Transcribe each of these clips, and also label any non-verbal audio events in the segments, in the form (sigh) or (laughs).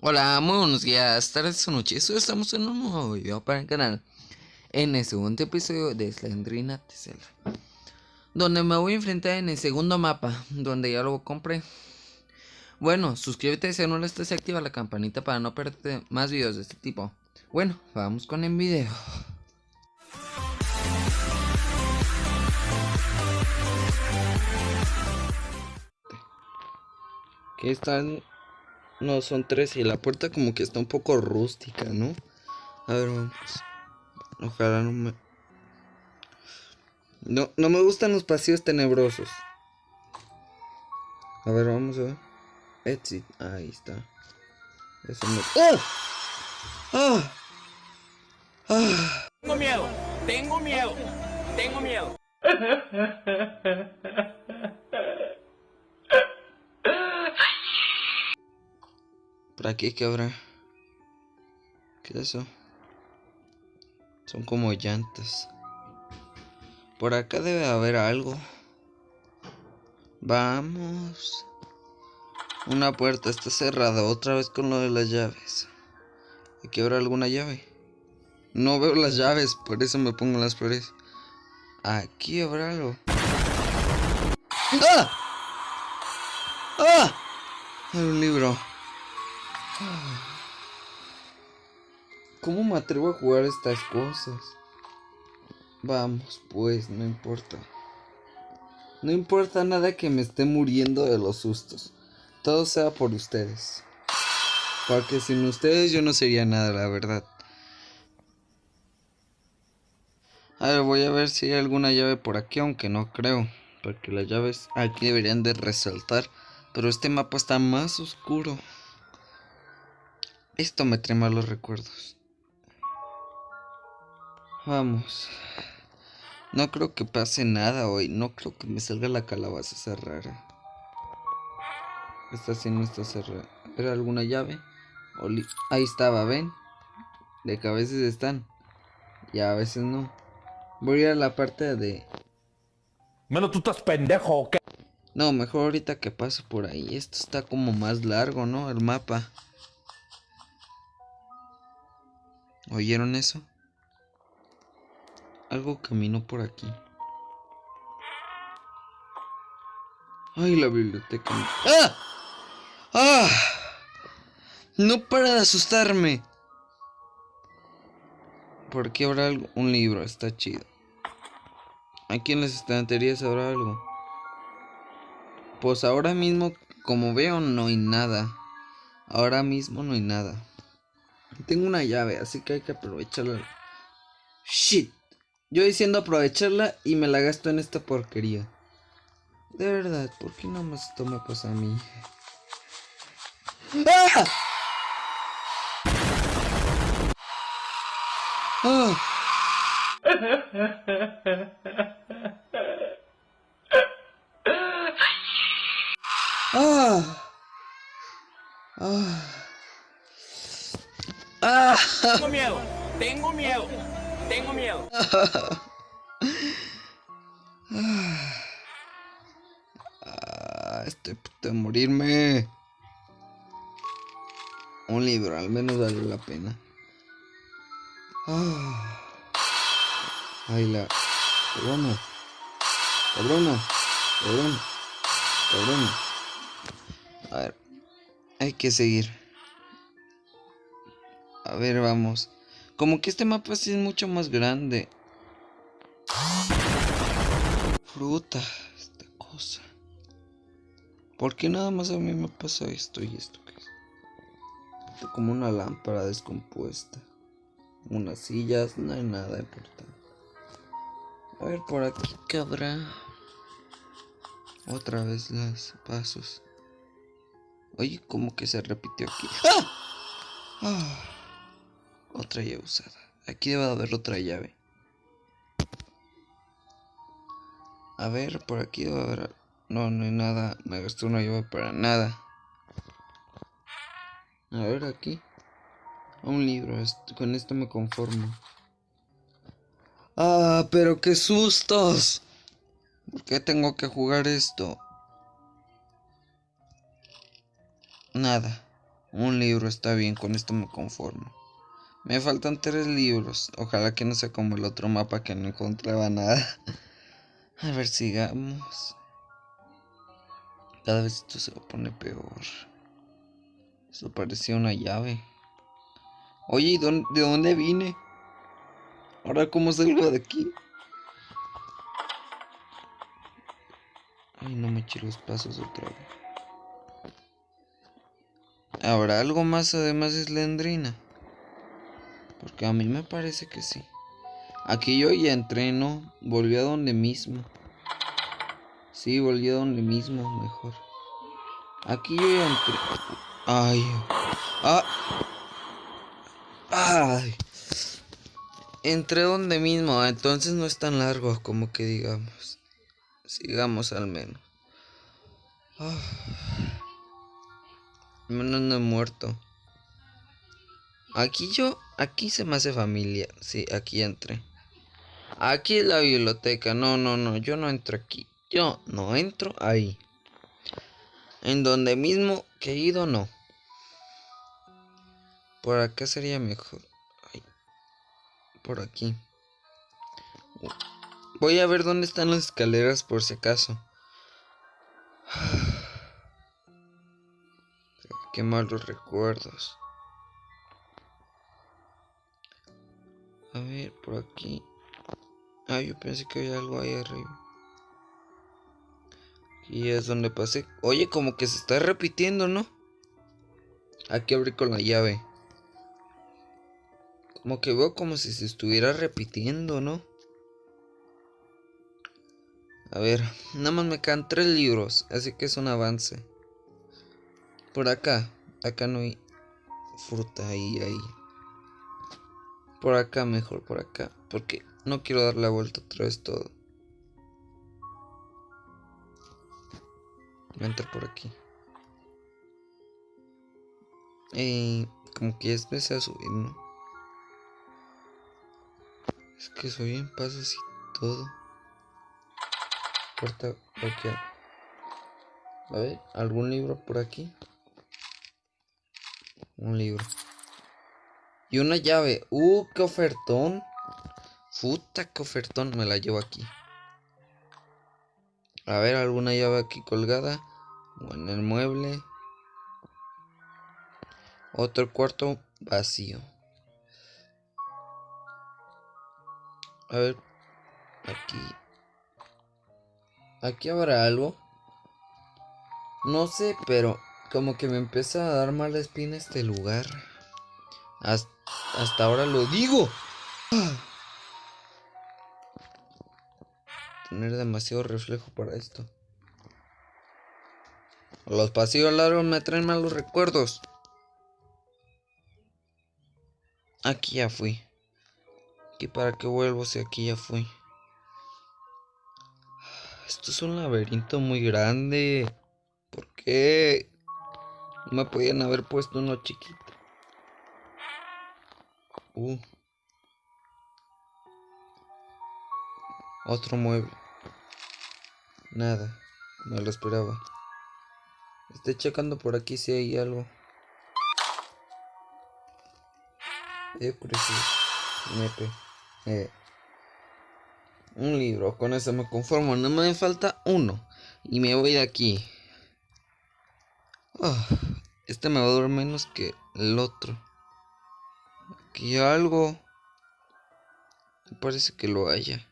Hola, muy buenos días, tardes o noches. Hoy estamos en un nuevo video para el canal. En el segundo episodio de Slendrina Tesla. Donde me voy a enfrentar en el segundo mapa. Donde ya lo compré. Bueno, suscríbete si no lo estás y activa la campanita para no perderte más videos de este tipo. Bueno, vamos con el video. ¿Qué están? No, son tres y la puerta como que está un poco rústica, ¿no? A ver, vamos. Ojalá no me... No, no me gustan los pasillos tenebrosos. A ver, vamos a ver. Exit. Ahí está. Eso me... ¡Oh! ¡Ah! ¡Ah! Tengo miedo. Tengo miedo. Tengo miedo. (laughs) ¿Por aquí qué habrá? ¿Qué es eso? Son como llantas. Por acá debe haber algo. Vamos. Una puerta está cerrada otra vez con lo de las llaves. ¿Aquí habrá alguna llave? No veo las llaves, por eso me pongo las flores. Aquí habrá algo. ¡Ah! ¡Ah! Hay un libro. ¿Cómo me atrevo a jugar estas cosas? Vamos, pues, no importa. No importa nada que me esté muriendo de los sustos. Todo sea por ustedes. Porque sin ustedes yo no sería nada, la verdad. A ver, voy a ver si hay alguna llave por aquí, aunque no creo. Porque las llaves aquí deberían de resaltar. Pero este mapa está más oscuro. Esto me trae malos recuerdos. Vamos. No creo que pase nada hoy. No creo que me salga la calabaza esa rara. Esta sí no está cerrada. ¿Era alguna llave? Ahí estaba, ¿ven? De que a veces están. Y a veces no. Voy a ir a la parte de... Menos tú estás pendejo, ¿o qué? No, mejor ahorita que paso por ahí. Esto está como más largo, ¿no? El mapa. ¿Oyeron eso? Algo caminó por aquí. Ay, la biblioteca. ¡Ah! ¡Ah! No para de asustarme. Por aquí habrá algo? un libro, está chido. Aquí en las estanterías habrá algo. Pues ahora mismo, como veo, no hay nada. Ahora mismo no hay nada. Tengo una llave, así que hay que aprovecharla. Shit. Yo diciendo aprovecharla y me la gasto en esta porquería. De verdad, ¿por qué no más esto me a mí? ¡Ah! ¡Ah! ¡Ah! ¡Ah! Tengo miedo, tengo miedo, tengo miedo. Ah, estoy de morirme. Un libro, al menos vale la pena. Ah. Ay, la... Cabrona. Cabrona. Cabrona. Cabrona. A ver. Hay que seguir. A ver, vamos. Como que este mapa sí es mucho más grande. Fruta, esta cosa. ¿Por qué nada más a mí me pasa esto y esto qué es? Como una lámpara descompuesta. Unas sillas, no hay nada importante. A ver, por aquí cabrá. Otra vez los pasos. Oye, como que se repitió aquí. ¡Ah! ¡Ah! Otra llave usada. Aquí debe haber otra llave. A ver, por aquí debe haber... No, no hay nada. Me gasté una llave para nada. A ver, aquí. Un libro. Con esto me conformo. ¡Ah, pero qué sustos! ¿Por qué tengo que jugar esto? Nada. Un libro está bien, con esto me conformo. Me faltan tres libros. Ojalá que no sea como el otro mapa que no encontraba nada. (laughs) A ver, sigamos. Cada vez esto se pone peor. Eso parecía una llave. Oye, ¿de dónde vine? Ahora, ¿cómo salgo de aquí? Ay, no me eché los pasos otra vez. ¿Habrá algo más además de Slendrina? Porque a mí me parece que sí. Aquí yo ya entreno. Volví a donde mismo. Sí, volví a donde mismo, mejor. Aquí yo ya entré. Ay. Ah. Ay. Entré donde mismo, entonces no es tan largo como que digamos. Sigamos al menos. Al menos no he muerto. Aquí yo, aquí se me hace familia. Sí, aquí entré. Aquí es la biblioteca. No, no, no, yo no entro aquí. Yo no entro ahí. En donde mismo que he ido, no. Por acá sería mejor. por aquí. Voy a ver dónde están las escaleras por si acaso. (sighs) Qué malos recuerdos. A ver, por aquí. Ah, yo pensé que había algo ahí arriba. Y es donde pasé. Oye, como que se está repitiendo, ¿no? Aquí abrí con la llave. Como que veo como si se estuviera repitiendo, ¿no? A ver, nada más me quedan tres libros, así que es un avance. Por acá, acá no hay fruta ahí, ahí. Por acá mejor, por acá. Porque no quiero dar la vuelta otra vez todo. Voy a entrar por aquí. Y como que ya empecé a subir, ¿no? Es que soy en pasos y todo. Puerta aquí. A ver, ¿algún libro por aquí? Un libro. Y una llave. Uh, qué ofertón. Puta, qué ofertón. Me la llevo aquí. A ver, alguna llave aquí colgada. O en el mueble. Otro cuarto vacío. A ver. Aquí. Aquí habrá algo. No sé, pero como que me empieza a dar mala espina este lugar. Hasta ahora lo digo. Tener demasiado reflejo para esto. Los pasillos largos me traen malos recuerdos. Aquí ya fui. ¿Y para qué vuelvo si aquí ya fui? Esto es un laberinto muy grande. ¿Por qué? No me podían haber puesto uno chiquito. Uh. Otro mueble. Nada. No lo esperaba. Estoy checando por aquí si hay algo. Eh, eh. Un libro. Con eso me conformo. No me falta uno. Y me voy de aquí. Ah, este me va a durar menos que el otro. Aquí algo. Parece que lo haya.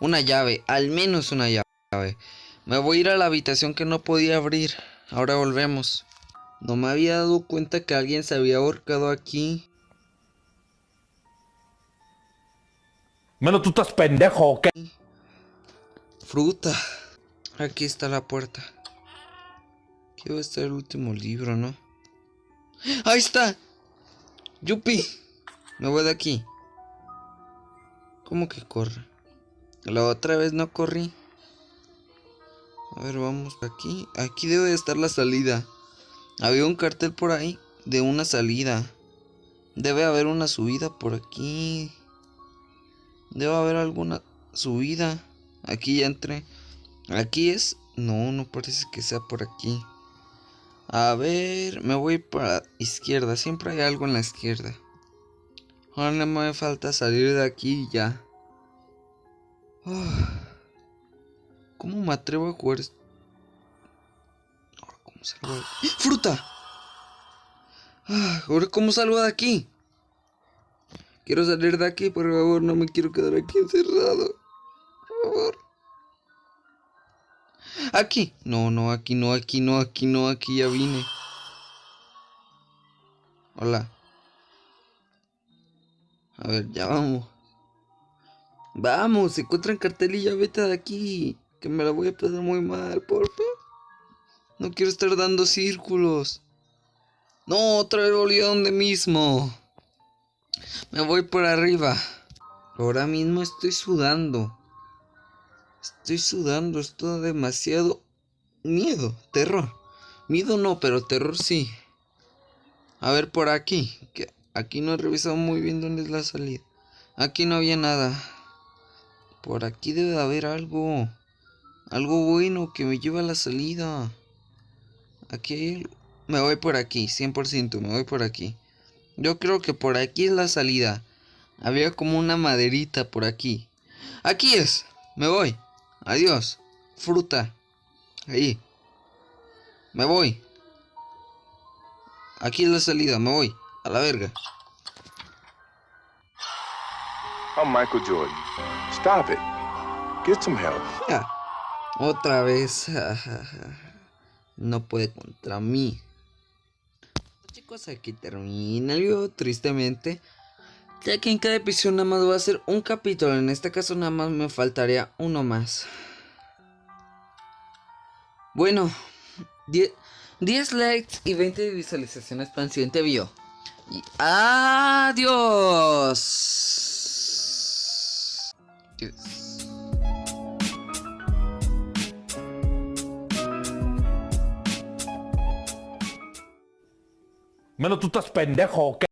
Una llave, al menos una llave. Me voy a ir a la habitación que no podía abrir. Ahora volvemos. No me había dado cuenta que alguien se había ahorcado aquí. Menos tú estás pendejo, ¿ok? Fruta. Aquí está la puerta. Aquí va a estar el último libro, ¿no? ¡Ahí está! Yupi, me voy de aquí. ¿Cómo que corre? La otra vez no corrí. A ver, vamos aquí. Aquí debe de estar la salida. Había un cartel por ahí de una salida. Debe haber una subida por aquí. Debe haber alguna subida. Aquí ya entré. Aquí es... No, no parece que sea por aquí. A ver, me voy para izquierda. Siempre hay algo en la izquierda. Ahora no me falta salir de aquí ya. Ah, ¿Cómo me atrevo a jugar? Ahora, ¿cómo salgo de aquí? ¡Fruta! Ah, Ahora, ¿cómo salgo de aquí? Quiero salir de aquí, por favor. No me quiero quedar aquí encerrado. Por favor. Aquí. No, no, aquí no, aquí no, aquí no, aquí ya vine. Hola. A ver, ya vamos. Vamos, encuentra el cartel y ya vete de aquí. Que me la voy a pasar muy mal, por favor. No quiero estar dando círculos. No, otra vez volví a donde mismo. Me voy por arriba. Ahora mismo estoy sudando. Estoy sudando, esto demasiado miedo, terror. Miedo no, pero terror sí. A ver por aquí, que aquí no he revisado muy bien dónde es la salida. Aquí no había nada. Por aquí debe de haber algo. Algo bueno que me lleve a la salida. Aquí hay. Me voy por aquí, 100%, me voy por aquí. Yo creo que por aquí es la salida. Había como una maderita por aquí. Aquí es. Me voy. Adiós. Fruta. Ahí. Me voy. Aquí es la salida. Me voy. A la verga. I'm Michael Jordan. Stop it. Get some help. Ya. Otra vez. (laughs) No puede contra mí. Chicos, aquí termina el video, tristemente. Ya que en cada episodio nada más va a ser un capítulo. En este caso nada más me faltaría uno más. Bueno, 10, 10 likes y 20 visualizaciones para el siguiente video. Y adiós. Yes. Menos tú estás pendejo, ¿o qué?